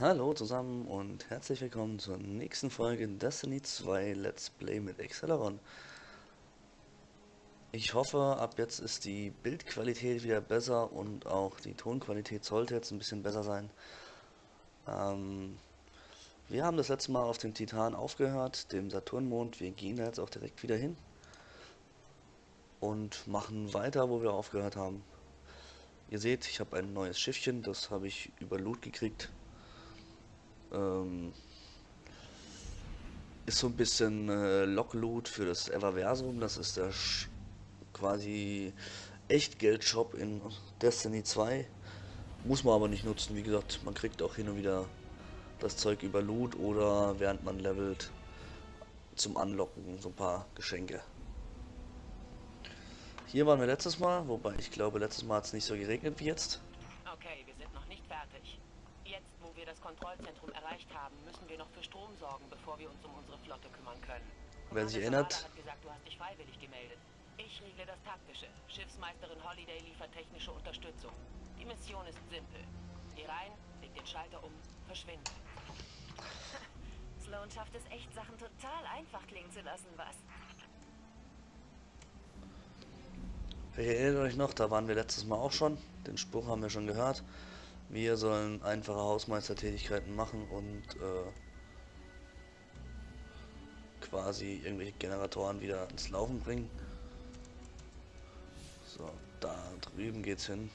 Hallo zusammen und herzlich willkommen zur nächsten Folge Destiny 2 Let's Play mit Acceleron. Ich hoffe, ab jetzt ist die Bildqualität wieder besser und auch die Tonqualität sollte jetzt ein bisschen besser sein. Ähm, wir haben das letzte Mal auf dem Titan aufgehört, dem Saturnmond. Wir gehen da jetzt auch direkt wieder hin und machen weiter, wo wir aufgehört haben. Ihr seht, ich habe ein neues Schiffchen, das habe ich über Loot gekriegt ähm, ist so ein bisschen äh, Lockloot für das Everversum. Das ist der Sch quasi Echtgeld-Shop in Destiny 2. Muss man aber nicht nutzen. Wie gesagt, man kriegt auch hin und wieder das Zeug über Loot oder während man levelt zum Anlocken so ein paar Geschenke. Hier waren wir letztes Mal, wobei ich glaube, letztes Mal hat es nicht so geregnet wie jetzt. Okay, wir sind noch nicht fertig. Wir das Kontrollzentrum erreicht haben, müssen wir noch für Strom sorgen, bevor wir uns um unsere Flotte kümmern können. Wer sich erinnert... hat gesagt, du hast dich freiwillig gemeldet. Ich regle das Taktische. Schiffsmeisterin Holiday liefert technische Unterstützung. Die Mission ist simpel. Geh rein, leg den Schalter um, verschwinde. Sloan schafft es echt, Sachen total einfach klingen zu lassen, was? Ich erinnere euch noch, da waren wir letztes Mal auch schon. Den Spruch haben wir schon gehört. Wir sollen einfache Hausmeistertätigkeiten machen und äh, quasi irgendwelche Generatoren wieder ins Laufen bringen. So, da drüben geht's hin.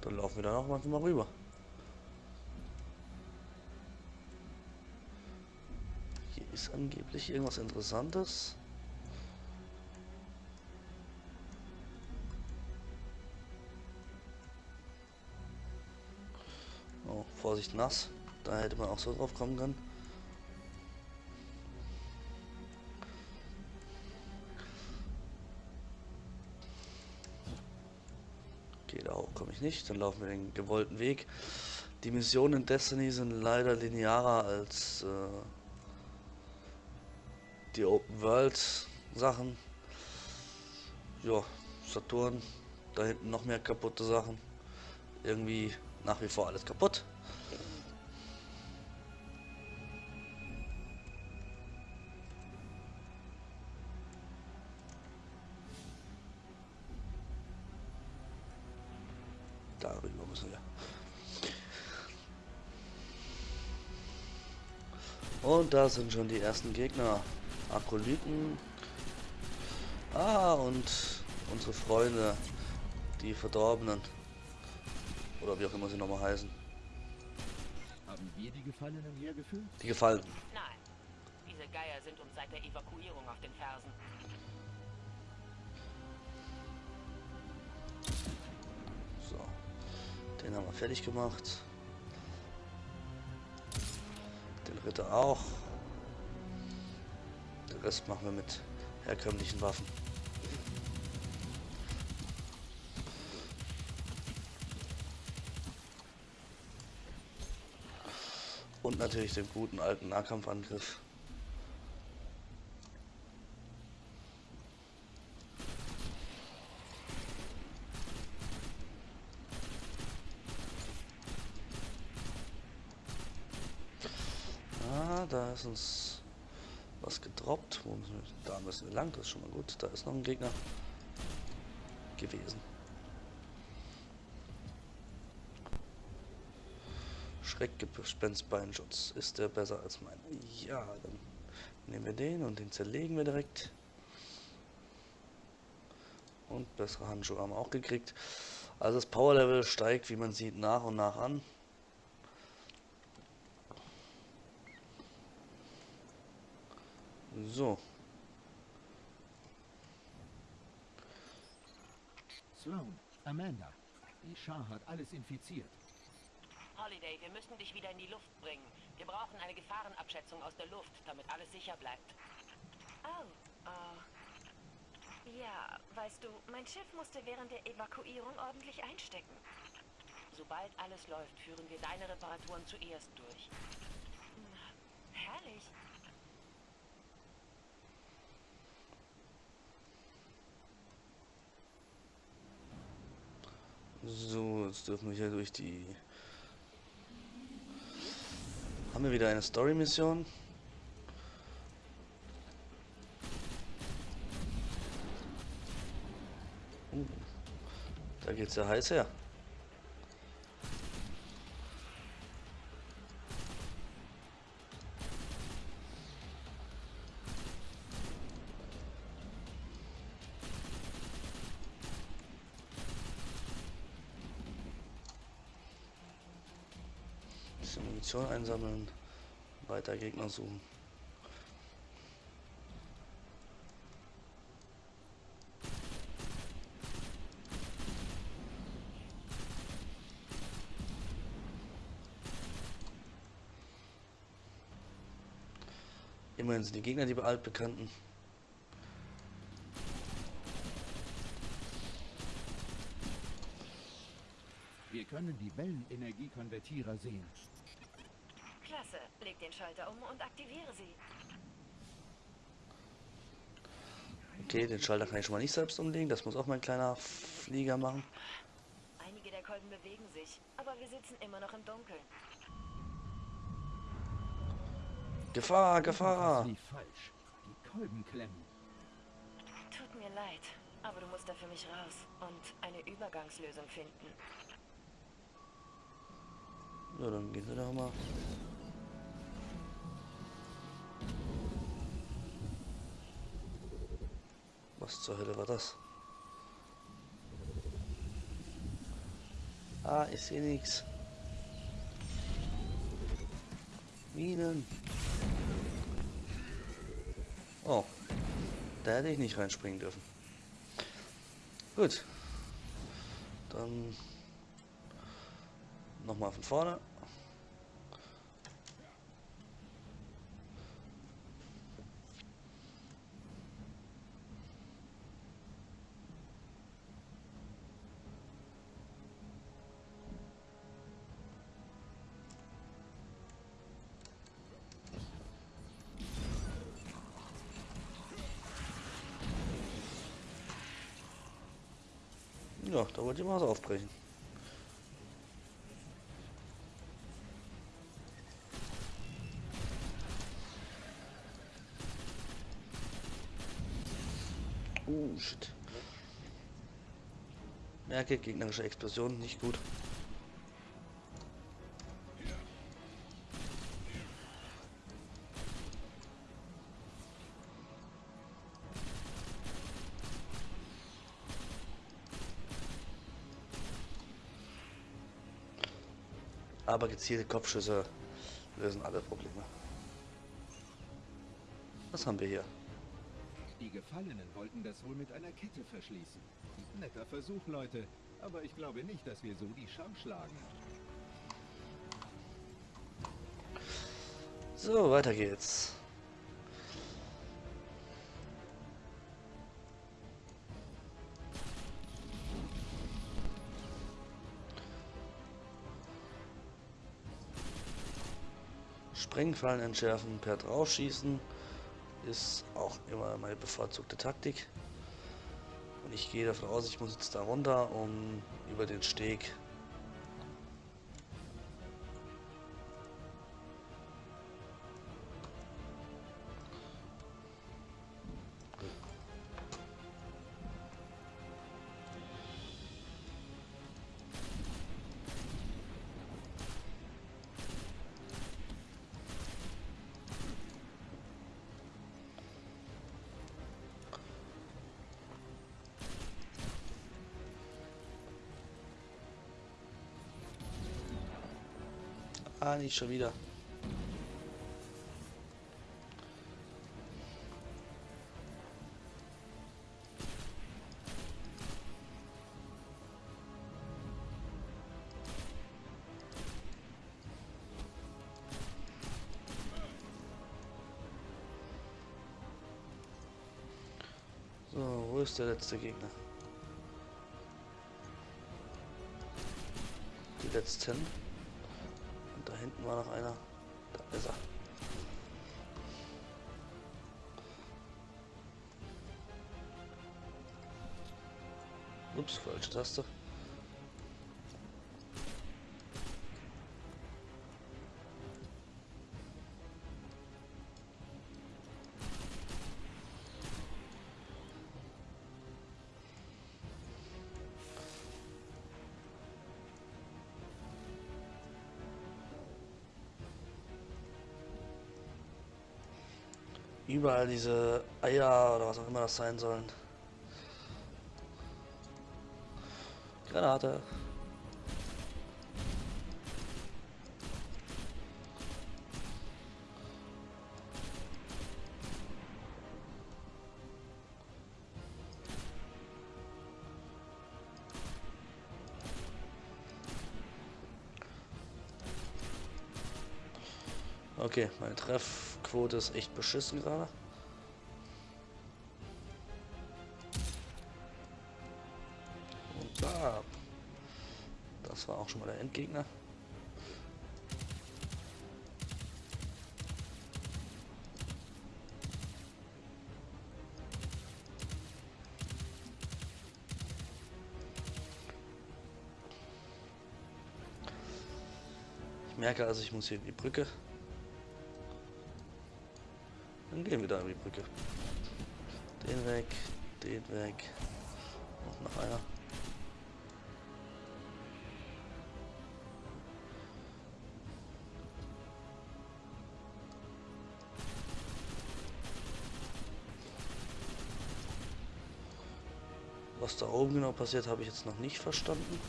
Dann laufen wir da noch mal rüber. Hier ist angeblich irgendwas Interessantes. Vorsicht nass. Da hätte man auch so drauf kommen können. Okay, da hoch komme ich nicht. Dann laufen wir den gewollten Weg. Die Missionen in Destiny sind leider linearer als äh, die Open World Sachen. Ja, Saturn. Da hinten noch mehr kaputte Sachen. Irgendwie nach wie vor alles kaputt. Darüber müssen wir. Und da sind schon die ersten Gegner. Akolyten. Ah, und unsere Freunde, die Verdorbenen. Oder wie auch immer sie nochmal heißen. Haben wir die Gefallenen hergeführt? Die Gefallen. Nein. Diese Geier sind uns seit der Evakuierung auf den Fersen. So. Den haben wir fertig gemacht. Den Ritter auch. Den Rest machen wir mit herkömmlichen Waffen. Und natürlich den guten alten Nahkampfangriff. Ah, da ist uns was gedroppt. Da müssen wir lang, das ist schon mal gut. Da ist noch ein Gegner gewesen. Schreckgespenstbeinschutz. Ist der besser als mein? Ja, dann nehmen wir den und den zerlegen wir direkt. Und bessere Handschuhe haben wir auch gekriegt. Also das Power Level steigt, wie man sieht, nach und nach an. So. Sloan, Amanda, die Schar hat alles infiziert. Holiday, wir müssen dich wieder in die Luft bringen. Wir brauchen eine Gefahrenabschätzung aus der Luft, damit alles sicher bleibt. Oh, oh. Ja, weißt du, mein Schiff musste während der Evakuierung ordentlich einstecken. Sobald alles läuft, führen wir deine Reparaturen zuerst durch. Herrlich. So, jetzt dürfen wir hier durch die haben wir wieder eine Story-Mission. Uh, da geht's ja heiß her. Munition einsammeln, weiter Gegner suchen. Immerhin sind die Gegner die altbekannten. Wir können die Wellenenergiekonvertierer sehen. Klasse. Leg den Schalter um und aktiviere sie. Okay, den Schalter kann ich schon mal nicht selbst umlegen. Das muss auch mein kleiner Flieger machen. Einige der Kolben bewegen sich, aber wir sitzen immer noch im Dunkeln. Gefahr, Gefahr! lief falsch. Die Kolben klemmen. Tut mir leid, aber du musst da für mich raus und eine Übergangslösung finden. Ja, dann gehen wir doch mal. Was zur Hölle war das? Ah, ich sehe nichts. Minen. Oh, da hätte ich nicht reinspringen dürfen. Gut. Dann nochmal von vorne. Wollte ich mal was aufbrechen. Uh, shit. Merke, gegnerische Explosion, nicht gut. Aber gezielte Kopfschüsse lösen alle Probleme. Was haben wir hier? Die Gefallenen wollten das wohl mit einer Kette verschließen. Netter Versuch, Leute. Aber ich glaube nicht, dass wir so die Scham schlagen. So, weiter geht's. Sprengfallen entschärfen per Draufschießen ist auch immer meine bevorzugte Taktik. Und ich gehe davon aus, ich muss jetzt da runter, um über den Steg Ah, nicht schon wieder. So, wo ist der letzte Gegner? Die letzten. Hinten war noch einer. Da ist er. Ups, falsche Taste. Überall diese Eier oder was auch immer das sein sollen. Granate. Okay, meine Treffquote ist echt beschissen gerade. Und da. Das war auch schon mal der Endgegner. Ich merke also, ich muss hier in die Brücke. Dann gehen wir da über die Brücke. Den weg, den weg. Und noch einer. Was da oben genau passiert, habe ich jetzt noch nicht verstanden.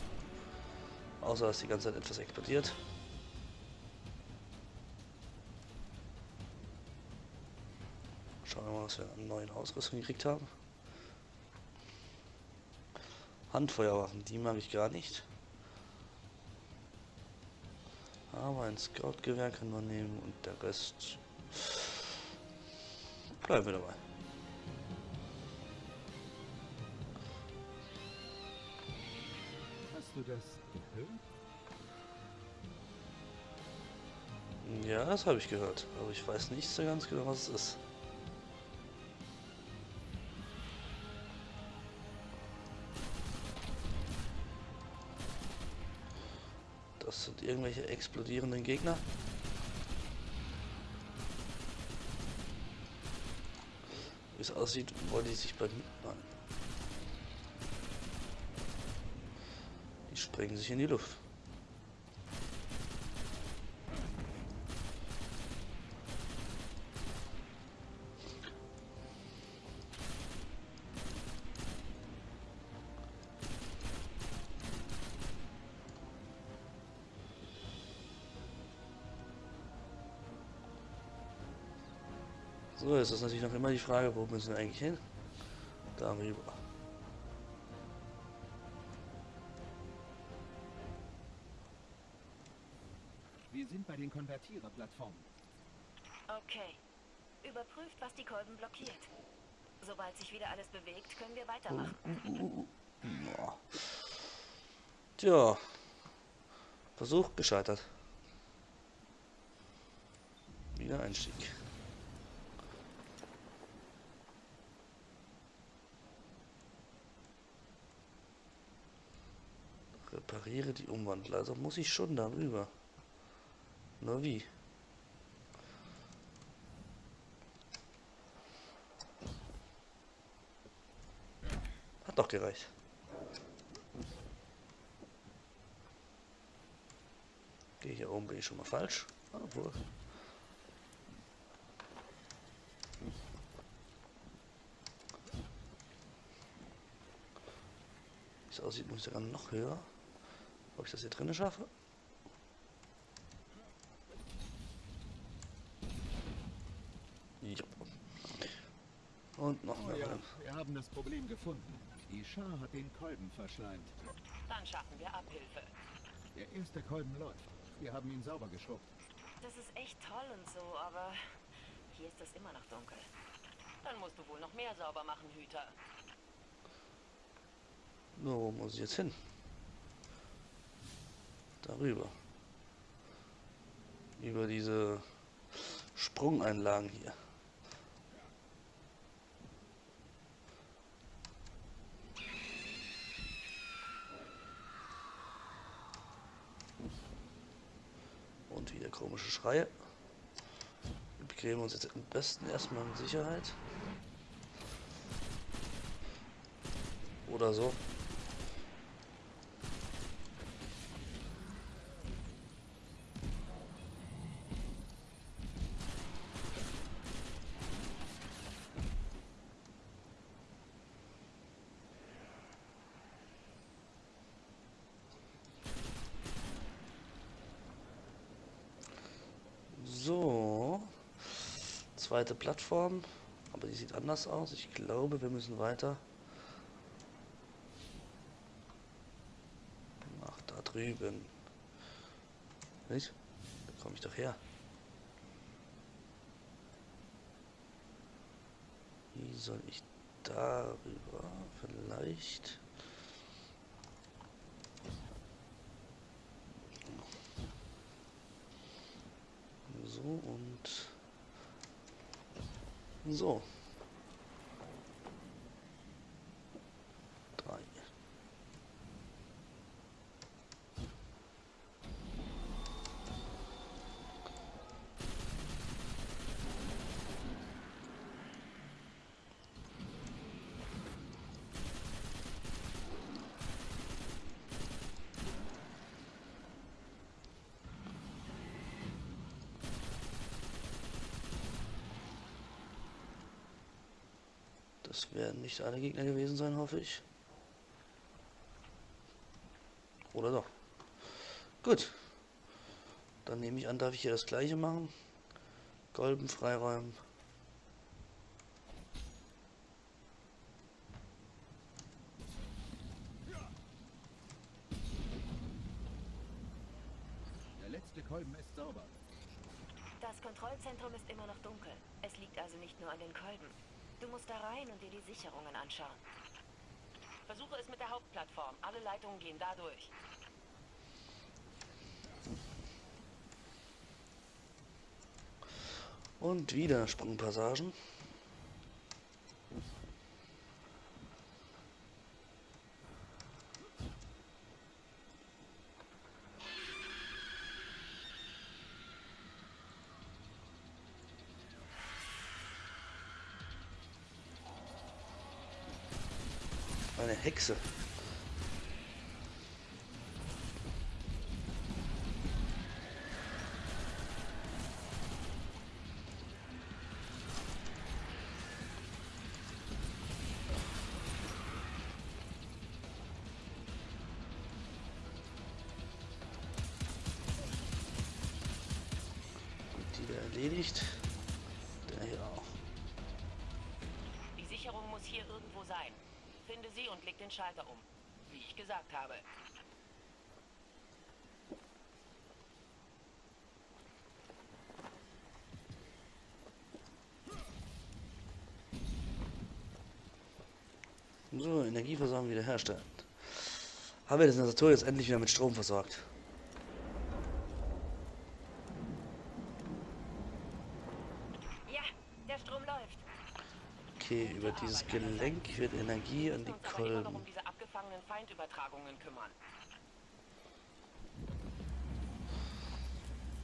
Außer dass die ganze Zeit etwas explodiert. Was wir an neuen Ausrüstung gekriegt haben. Handfeuerwaffen, die mag ich gar nicht. Aber ein Scout-Gewehr können wir nehmen und der Rest bleiben wir dabei. Hast du das gehört? Ja, das habe ich gehört, aber ich weiß nicht so ganz genau, was es ist. Irgendwelche explodierenden Gegner. Wie es aussieht, wollen die sich bei mir... Die sprengen sich in die Luft. So, jetzt ist natürlich noch immer die Frage, wo müssen wir eigentlich hin? Darüber. Wir sind bei den Konvertiererplattformen. Okay. Überprüft, was die Kolben blockiert. Sobald sich wieder alles bewegt, können wir weitermachen. Ja. Tja. Versuch gescheitert. Wieder Einstieg. Repariere die Umwandler. Also muss ich schon darüber. Nur wie? Hat doch gereicht. Okay, hier oben bin ich schon mal falsch. Obwohl. Wie es aussieht, muss ich sogar noch höher. Ob ich das hier drinnen schaffe? Ja. Und noch Oh mehr. ja, wir haben das Problem gefunden. Die Schar hat den Kolben verschleimt. Dann schaffen wir Abhilfe. Der erste Kolben läuft. Wir haben ihn sauber geschrubbt. Das ist echt toll und so, aber hier ist es immer noch dunkel. Dann musst du wohl noch mehr sauber machen, Hüter. Nur, wo muss ich jetzt hin? Darüber. Über diese Sprungeinlagen hier. Und wieder komische Schreie. Wir begeben uns jetzt am besten erstmal in Sicherheit. Oder so. Zweite Plattform, aber die sieht anders aus. Ich glaube, wir müssen weiter. Ach, da drüben. Nicht? Da komme ich doch her. Wie soll ich darüber vielleicht? So und so. Drei. Das werden nicht alle Gegner gewesen sein, hoffe ich. Oder doch. Gut. Dann nehme ich an, darf ich hier das gleiche machen. Golden freiräumen. Der letzte Kolben ist sauber. Das Kontrollzentrum ist immer noch dunkel. Es liegt also nicht nur an den Kolben. Du musst da rein und dir die Sicherungen anschauen. Versuche es mit der Hauptplattform. Alle Leitungen gehen da durch. Und wieder Sprungpassagen. Hexe. Leg den Schalter um. Wie ich gesagt habe. So, Energieversorgung wiederherstellen. Haben wir das Sensator jetzt endlich wieder mit Strom versorgt? Ja, der Strom läuft. Okay, über dieses Gelenk wird Energie an die Kolben. um diese abgefangenen Feindübertragungen kümmern.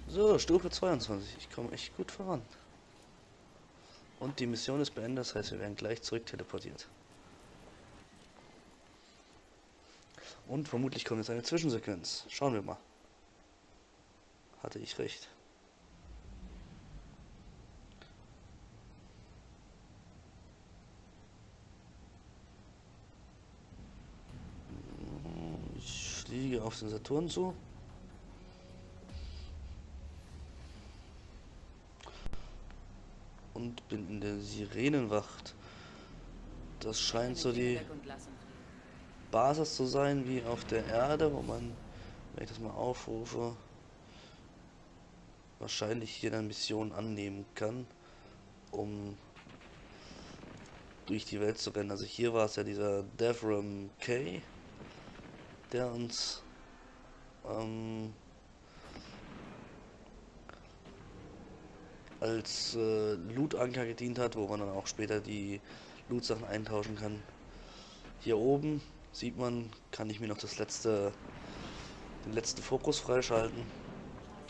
So, Stufe 22. Ich komme echt gut voran. Und die Mission ist beendet, das heißt, wir werden gleich zurück teleportiert. Und vermutlich kommt jetzt eine Zwischensequenz. Schauen wir mal. Hatte ich recht. Fliege auf den Saturn zu. Und bin in der Sirenenwacht. Das scheint so die Basis zu sein wie auf der Erde, wo man, wenn ich das mal aufrufe, wahrscheinlich hier eine Mission annehmen kann, um durch die Welt zu rennen. Also hier war es ja dieser Devram K, der uns ähm, als äh, Loot-Anker gedient hat, wo man dann auch später die Loot-Sachen eintauschen kann. Hier oben sieht man, kann ich mir noch das letzte, den letzten Fokus freischalten.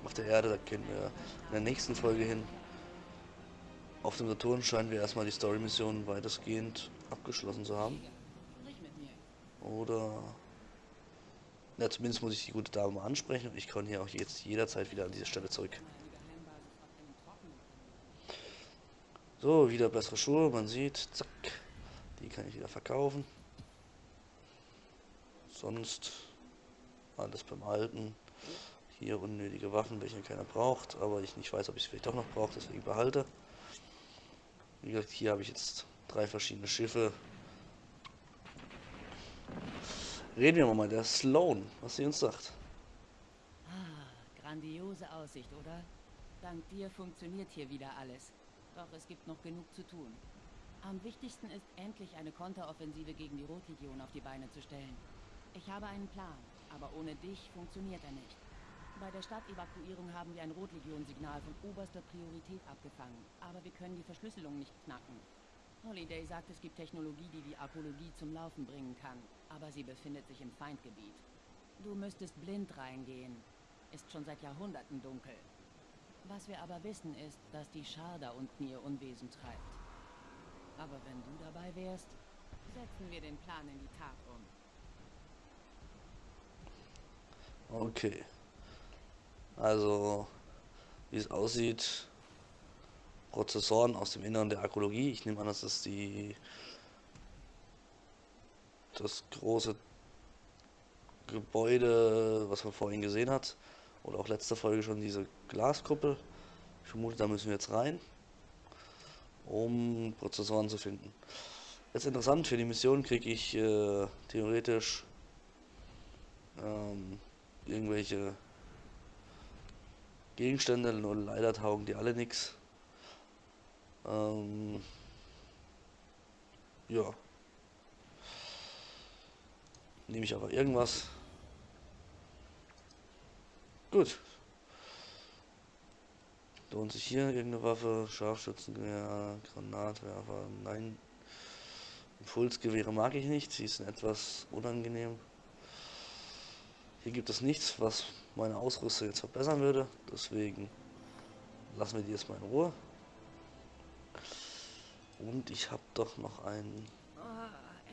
Auf der Erde, da gehen wir in der nächsten Folge hin. Auf dem Saturn scheinen wir erstmal die Story-Mission weitestgehend abgeschlossen zu haben. Oder... Ja, zumindest muss ich die gute Dame mal ansprechen und ich kann hier auch jetzt jederzeit wieder an diese Stelle zurück. So, wieder bessere Schuhe, man sieht, zack, die kann ich wieder verkaufen. Sonst alles beim Alten. Hier unnötige Waffen, welche keiner braucht, aber ich nicht weiß, ob ich es vielleicht doch noch brauche, deswegen behalte. Wie gesagt, hier habe ich jetzt drei verschiedene Schiffe. Reden wir mal der Sloan, was sie uns sagt. Ah, grandiose Aussicht, oder? Dank dir funktioniert hier wieder alles. Doch es gibt noch genug zu tun. Am wichtigsten ist, endlich eine Konteroffensive gegen die Rotlegion auf die Beine zu stellen. Ich habe einen Plan, aber ohne dich funktioniert er nicht. Bei der Stadtevakuierung haben wir ein Rotlegion-Signal von oberster Priorität abgefangen, aber wir können die Verschlüsselung nicht knacken. Holiday sagt, es gibt Technologie, die die Arkologie zum Laufen bringen kann, aber sie befindet sich im Feindgebiet. Du müsstest blind reingehen. Ist schon seit Jahrhunderten dunkel. Was wir aber wissen ist, dass die Schar da unten ihr Unwesen treibt. Aber wenn du dabei wärst, setzen wir den Plan in die Tat um. Okay. Also, wie es aussieht, Prozessoren aus dem Inneren der Arkologie. Ich nehme an, das ist die das große Gebäude, was man vorhin gesehen hat. Oder auch letzte Folge schon diese Glaskuppel. Ich vermute, da müssen wir jetzt rein, um Prozessoren zu finden. Jetzt interessant, für die Mission kriege ich äh, theoretisch ähm, irgendwelche Gegenstände, nur leider taugen die alle nichts. Ähm, ja. Nehme ich aber irgendwas. Gut. Lohnt sich hier irgendeine Waffe? Scharfschützengewehr, Granatwerfer? Nein. Impulsgewehre mag ich nicht. Sie sind etwas unangenehm. Hier gibt es nichts, was meine Ausrüstung jetzt verbessern würde. Deswegen lassen wir die jetzt mal in Ruhe. Und ich habe doch noch einen,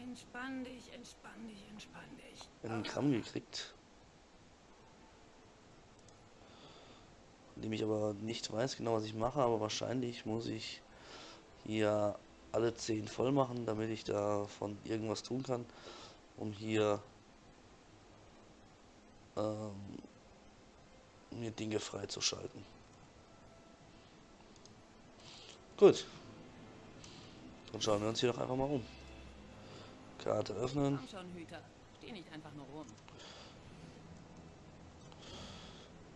entspann dich, entspann dich, entspann dich. einen Gramm gekriegt. Von dem ich aber nicht weiß genau, was ich mache, aber wahrscheinlich muss ich hier alle 10 voll machen, damit ich davon irgendwas tun kann, um hier ähm, mir Dinge freizuschalten. Gut. Dann schauen wir uns hier doch einfach mal um. Karte öffnen. Komm schon, Hüter. Steh nicht einfach nur rum.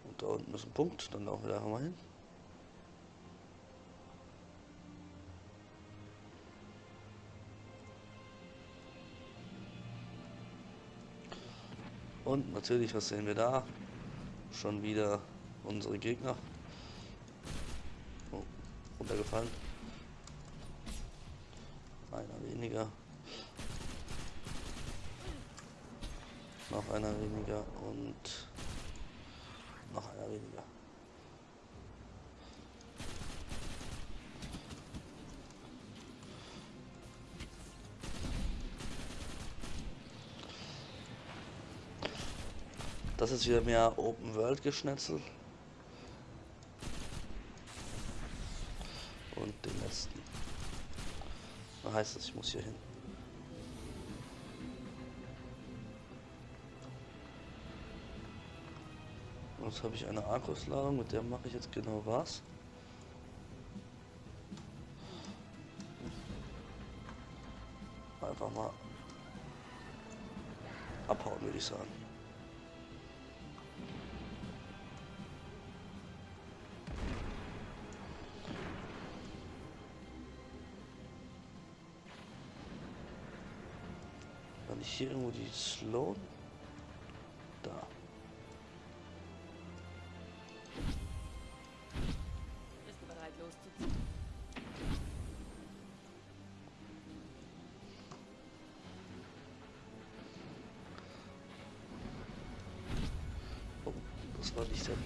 Und da unten ist ein Punkt. Dann laufen wir da mal hin. Und natürlich, was sehen wir da? Schon wieder unsere Gegner. Oh, runtergefallen. Einer weniger. Noch einer weniger und noch einer weniger. Das ist wieder mehr Open World Geschnetzel. Und den letzten. Da heißt es, ich muss hier hin. Jetzt habe ich eine Akkusladung, mit der mache ich jetzt genau was. Einfach mal abhauen, würde ich sagen. War nicht hier irgendwo die Sloan?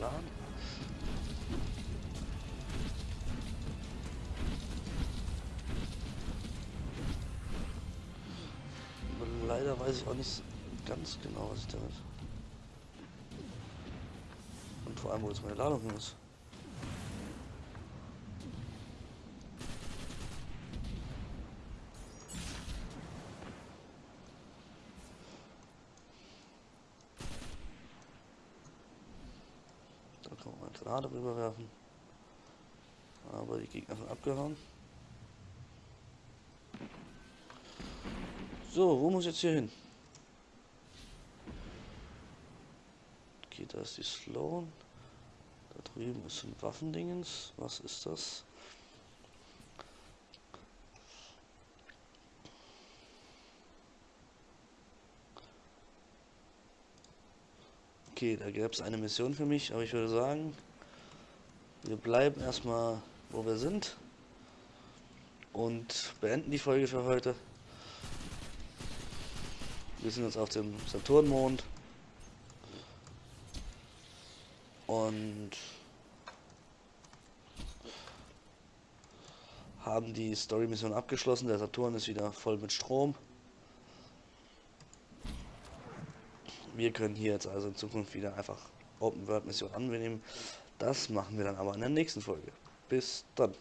Plan. Leider weiß ich auch nicht ganz genau, was ich damit. Und vor allem, wo jetzt meine Ladung hin ist. A darüber werfen. Aber die Gegner sind abgehauen. So, wo muss jetzt hier hin? Okay, da ist die Sloan. Da drüben ist ein Waffendingens. Was ist das? Okay, da gäbe es eine Mission für mich, aber ich würde sagen, wir bleiben erstmal, wo wir sind und beenden die Folge für heute. Wir sind jetzt auf dem Saturnmond und haben die Story-Mission abgeschlossen. Der Saturn ist wieder voll mit Strom. Wir können hier jetzt also in Zukunft wieder einfach Open World Mission annehmen. Das machen wir dann aber in der nächsten Folge. Bis dann.